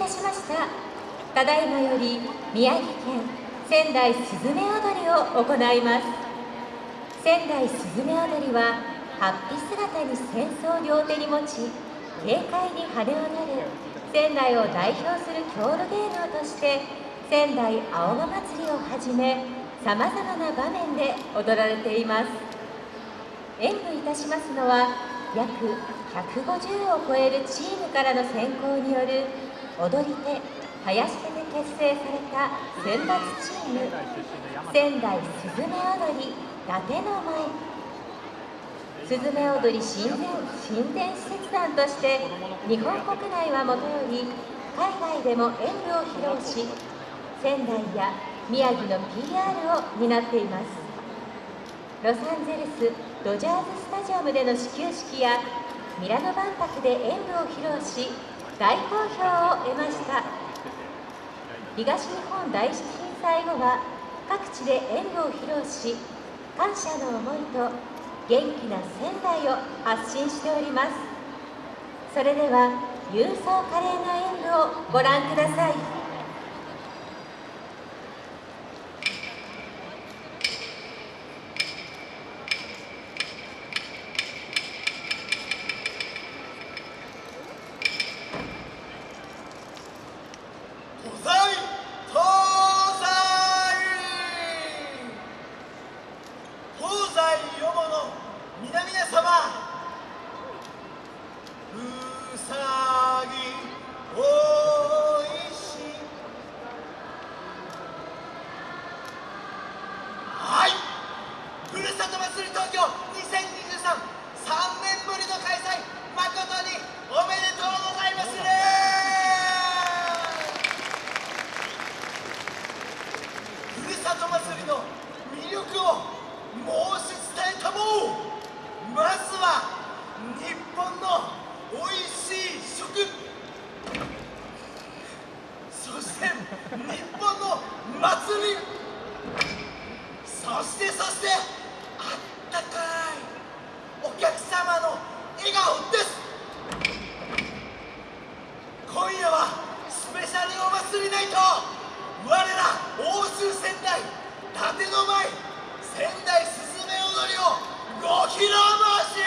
たしました。ただいまより宮城県仙台すずめ踊りを行います。仙台すずめ踊りは法被姿に戦争を両手に持ち軽快に羽をなる仙台を代表する郷土芸能として仙台青葉祭りをはじめさまざまな場面で踊られています。演舞いたしますのは約150を超えるチームからの選考による踊り手林手で結成された選抜チーム仙台すずめ踊り伊達の舞すずめ踊り親善親善施設団として日本国内はもとより海外でも演舞を披露し仙台や宮城の PR を担っていますロサンゼルスドジャーズスタジアムでの始球式やミラノ万博で演舞を披露し大好評を得ました。東日本大震災後は各地で演舞を披露し感謝の思いと元気な仙台を発信しております。それでは勇壮華麗な演舞をご覧ください。スペシャルお祭りナイト我ら欧州仙台立の舞仙台すずめ踊りをご披露申し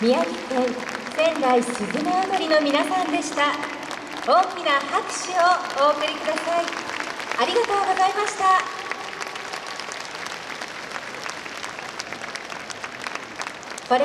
宮城県仙台すずめ踊りの皆さんでした。大きな拍手をお送りください。ありがとうございました。これ